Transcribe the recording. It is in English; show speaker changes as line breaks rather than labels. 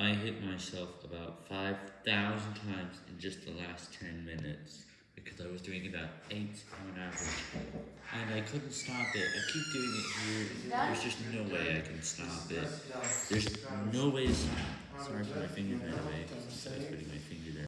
I hit myself about 5,000 times in just the last 10 minutes because I was doing about 8 on average. And I couldn't stop it. I keep doing it here. There's just no way I can stop it. There's no way to stop. Sorry for my finger, by the way.